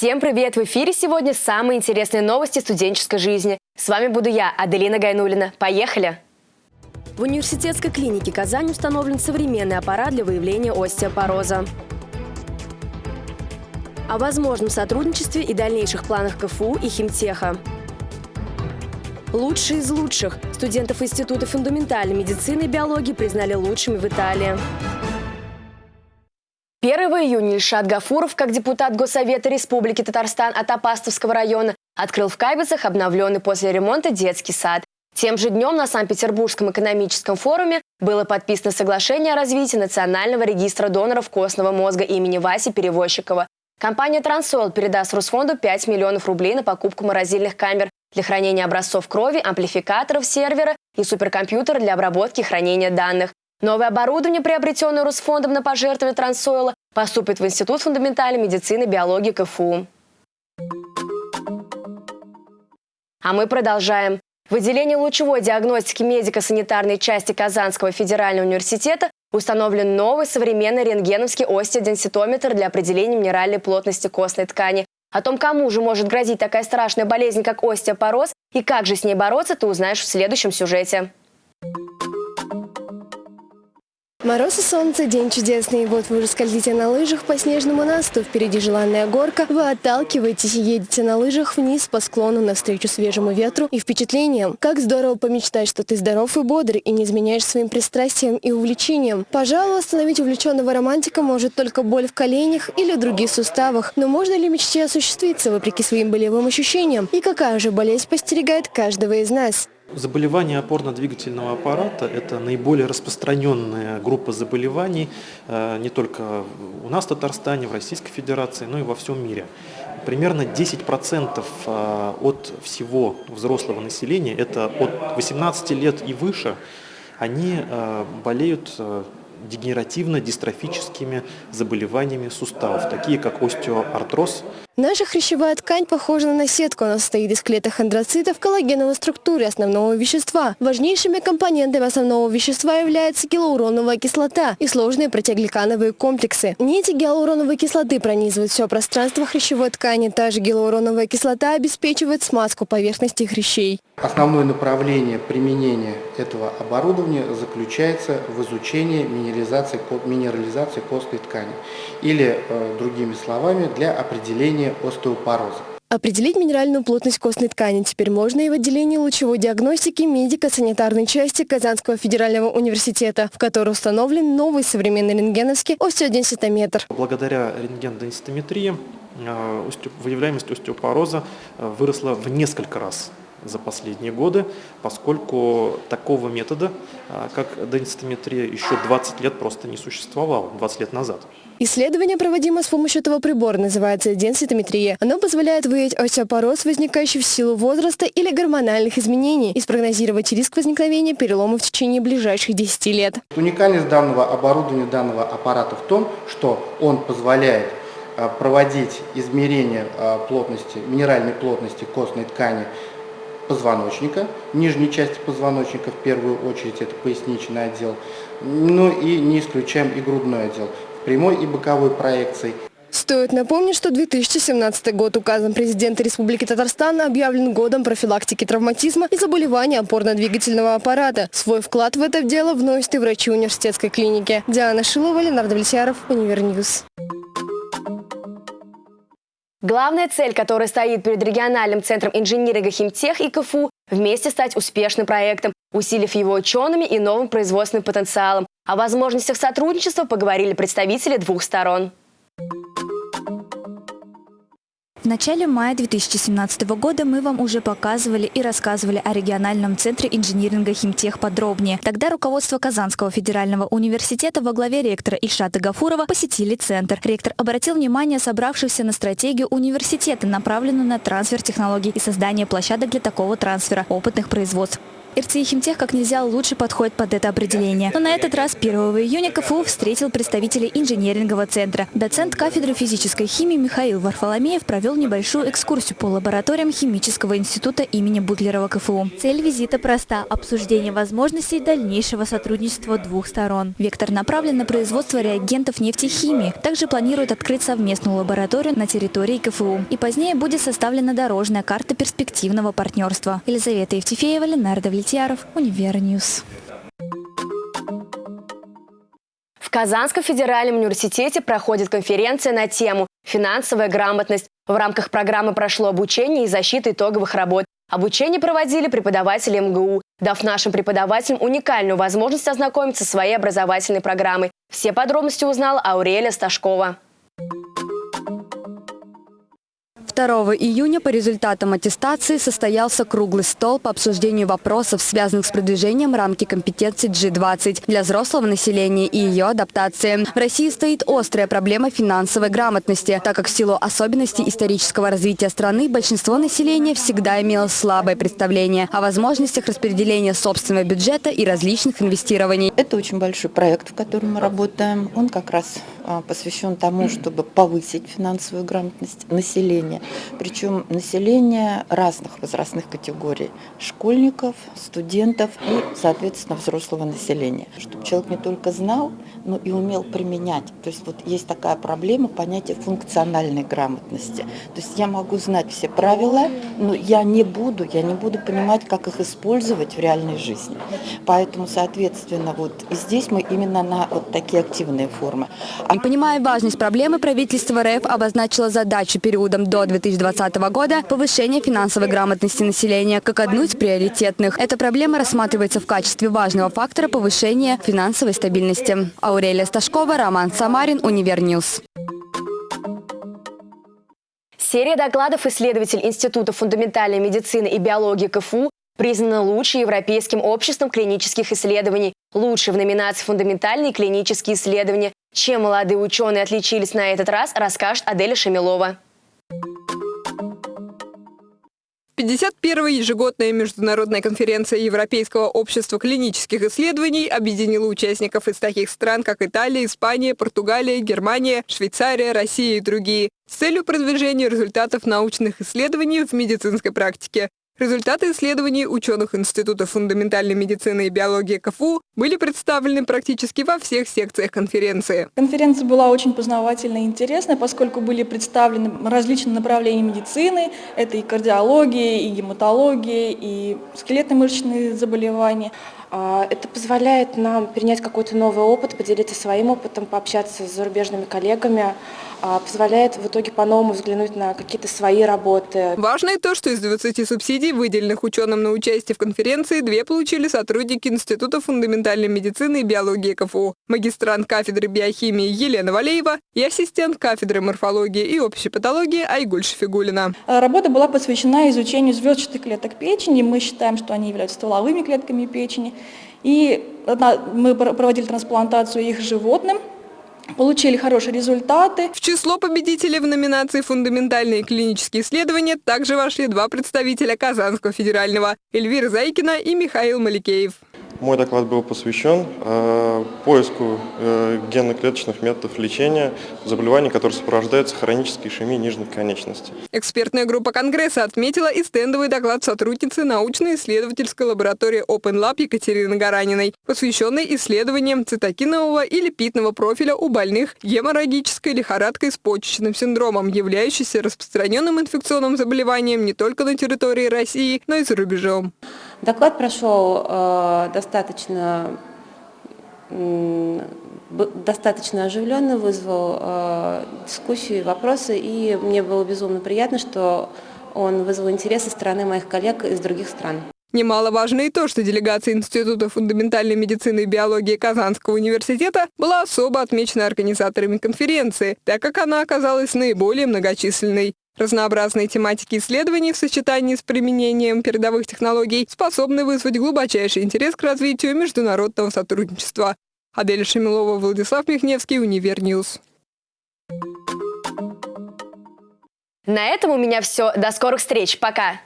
Всем привет! В эфире сегодня самые интересные новости студенческой жизни. С вами буду я, Аделина Гайнулина. Поехали! В университетской клинике Казань установлен современный аппарат для выявления остеопороза. О возможном сотрудничестве и дальнейших планах КФУ и Химтеха. Лучшие из лучших. Студентов Института фундаментальной медицины и биологии признали лучшими в Италии. 1 июня Ильшат Гафуров, как депутат Госсовета Республики Татарстан от Апастовского района, открыл в Кайбицах обновленный после ремонта детский сад. Тем же днем на Санкт-Петербургском экономическом форуме было подписано соглашение о развитии Национального регистра доноров костного мозга имени Васи Перевозчикова. Компания «Трансол» передаст Русфонду 5 миллионов рублей на покупку морозильных камер для хранения образцов крови, амплификаторов сервера и суперкомпьютера для обработки и хранения данных. Новое оборудование, приобретенное Русфондом на пожертвование Трансойла, поступит в Институт фундаментальной медицины и биологии КФУ. А мы продолжаем. В отделении лучевой диагностики медико-санитарной части Казанского федерального университета установлен новый современный рентгеновский остеоденситометр для определения минеральной плотности костной ткани. О том, кому же может грозить такая страшная болезнь, как остеопороз, и как же с ней бороться, ты узнаешь в следующем сюжете. Мороз и солнце, день чудесный. Вот вы уже скользите на лыжах по снежному насту. Впереди желанная горка. Вы отталкиваетесь и едете на лыжах вниз по склону навстречу свежему ветру и впечатлениям. Как здорово помечтать, что ты здоров и бодр и не изменяешь своим пристрастиям и увлечениям. Пожалуй, остановить увлеченного романтика может только боль в коленях или других суставах. Но можно ли мечте осуществиться вопреки своим болевым ощущениям? И какая же болезнь постерегает каждого из нас? Заболевания опорно-двигательного аппарата – это наиболее распространенная группа заболеваний э, не только у нас в Татарстане, в Российской Федерации, но и во всем мире. Примерно 10% э, от всего взрослого населения, это от 18 лет и выше, они э, болеют дегенеративно-дистрофическими заболеваниями суставов, такие как остеоартроз. Наша хрящевая ткань похожа на сетку. Она состоит из клеток андроцитов, коллагеновой структуры основного вещества. Важнейшими компонентами основного вещества является гиалуроновая кислота и сложные протеогликановые комплексы. Нити гиалуроновой кислоты пронизывают все пространство хрящевой ткани. Та же гиалуроновая кислота обеспечивает смазку поверхности хрящей. Основное направление применения этого оборудования заключается в изучении минерализации, минерализации костной ткани или, э, другими словами, для определения остеопороза. Определить минеральную плотность костной ткани теперь можно и в отделении лучевой диагностики медико-санитарной части Казанского федерального университета, в которой установлен новый современный рентгеновский остеоденситометр. Благодаря рентген-денситометрии э, выявляемость остеопороза э, выросла в несколько раз за последние годы, поскольку такого метода, а, как денситометрия, еще 20 лет просто не существовало, 20 лет назад. Исследование, проводимое с помощью этого прибора, называется денситометрия. Оно позволяет выявить остеопороз, возникающий в силу возраста или гормональных изменений, и спрогнозировать риск возникновения перелома в течение ближайших 10 лет. Уникальность данного оборудования, данного аппарата в том, что он позволяет а, проводить измерения а, плотности, минеральной плотности костной ткани позвоночника, нижней части позвоночника, в первую очередь это поясничный отдел, ну и не исключаем и грудной отдел, в прямой и боковой проекции. Стоит напомнить, что 2017 год указом президента Республики Татарстан объявлен годом профилактики травматизма и заболеваний опорно-двигательного аппарата. Свой вклад в это дело вносят и врачи университетской клиники. Диана Шилова, Ленар Давлетьяров, Univer News. Главная цель, которая стоит перед региональным центром инжиниринга Химтех и КФУ – вместе стать успешным проектом, усилив его учеными и новым производственным потенциалом. О возможностях сотрудничества поговорили представители двух сторон. В начале мая 2017 года мы вам уже показывали и рассказывали о региональном центре инжиниринга «Химтех» подробнее. Тогда руководство Казанского федерального университета во главе ректора Ильшата Гафурова посетили центр. Ректор обратил внимание собравшихся на стратегию университета, направленную на трансфер технологий и создание площадок для такого трансфера опытных производств. РТИ Химтех как нельзя лучше подходит под это определение. Но на этот раз 1 июня КФУ встретил представителей инженерингового центра. Доцент кафедры физической химии Михаил Варфоломеев провел небольшую экскурсию по лабораториям Химического института имени Бутлерова КФУ. Цель визита проста – обсуждение возможностей дальнейшего сотрудничества двух сторон. Вектор направлен на производство реагентов нефтехимии. Также планируют открыть совместную лабораторию на территории КФУ. И позднее будет составлена дорожная карта перспективного партнерства. Елизавета Евтефеева, Ленар Давлетьяров, Univer News. В Казанском федеральном университете проходит конференция на тему «Финансовая грамотность». В рамках программы прошло обучение и защита итоговых работ. Обучение проводили преподаватели МГУ, дав нашим преподавателям уникальную возможность ознакомиться со своей образовательной программой. Все подробности узнала Аурелия Сташкова. 2 июня по результатам аттестации состоялся круглый стол по обсуждению вопросов, связанных с продвижением рамки компетенций G20 для взрослого населения и ее адаптации. В России стоит острая проблема финансовой грамотности, так как в силу особенностей исторического развития страны большинство населения всегда имело слабое представление о возможностях распределения собственного бюджета и различных инвестирований. Это очень большой проект, в котором мы работаем. Он как раз а, посвящен тому, чтобы повысить финансовую грамотность населения. Причем население разных возрастных категорий. Школьников, студентов и, соответственно, взрослого населения. Чтобы человек не только знал, но и умел применять. То есть вот есть такая проблема понятия функциональной грамотности. То есть я могу знать все правила, но я не буду, я не буду понимать, как их использовать в реальной жизни. Поэтому, соответственно, вот и здесь мы именно на вот такие активные формы. Понимая важность проблемы, правительство РФ обозначило задачу периодом до 2020 года повышения финансовой грамотности населения как одну из приоритетных. Эта проблема рассматривается в качестве важного фактора повышения финансовой стабильности. Аурелия Сташкова, Роман Самарин, Univer News. Серия докладов исследователь Института фундаментальной медицины и биологии КФУ признана лучшей Европейским обществом клинических исследований, лучшей в номинации «Фундаментальные клинические исследования». Чем молодые ученые отличились на этот раз, расскажет Аделя Шамилова. 51-я ежегодная международная конференция Европейского общества клинических исследований объединила участников из таких стран, как Италия, Испания, Португалия, Германия, Швейцария, Россия и другие с целью продвижения результатов научных исследований в медицинской практике. Результаты исследований ученых Института фундаментальной медицины и биологии КФУ были представлены практически во всех секциях конференции. Конференция была очень познавательной и интересной, поскольку были представлены различные направления медицины. Это и кардиология, и гематология, и скелетно-мышечные заболевания. А, это позволяет нам перенять какой-то новый опыт, поделиться своим опытом, пообщаться с зарубежными коллегами, позволяет в итоге по-новому взглянуть на какие-то свои работы. Важно и то, что из 20 субсидий, выделенных ученым на участие в конференции, две получили сотрудники Института фундаментальной медицины и биологии КФУ, магистрант кафедры биохимии Елена Валеева и ассистент кафедры морфологии и общей патологии Айгуль Шфигулина. А, работа была посвящена изучению звездчатых клеток печени. Мы считаем, что они являются стволовыми клетками печени. И мы проводили трансплантацию их животным, получили хорошие результаты. В число победителей в номинации «Фундаментальные клинические исследования» также вошли два представителя Казанского федерального – Эльвира Зайкина и Михаил Маликеев. Мой доклад был посвящен э, поиску э, генно-клеточных методов лечения заболеваний, которые сопровождаются хронической ишемией нижних конечностей. Экспертная группа Конгресса отметила и стендовый доклад сотрудницы научно-исследовательской лаборатории Open Lab Екатерины Гараниной, посвященный исследованиям цитокинового и липидного профиля у больных геморрагической лихорадкой с почечным синдромом, являющейся распространенным инфекционным заболеванием не только на территории России, но и за рубежом. Доклад прошел э, достаточно, достаточно оживленно, вызвал э, дискуссию и вопросы, и мне было безумно приятно, что он вызвал интерес со стороны моих коллег из других стран. Немаловажно и то, что делегация Института фундаментальной медицины и биологии Казанского университета была особо отмечена организаторами конференции, так как она оказалась наиболее многочисленной. Разнообразные тематики исследований в сочетании с применением передовых технологий способны вызвать глубочайший интерес к развитию международного сотрудничества. Адель Шамилова, Владислав Михневский, Univer News. На этом у меня все. До скорых встреч. Пока.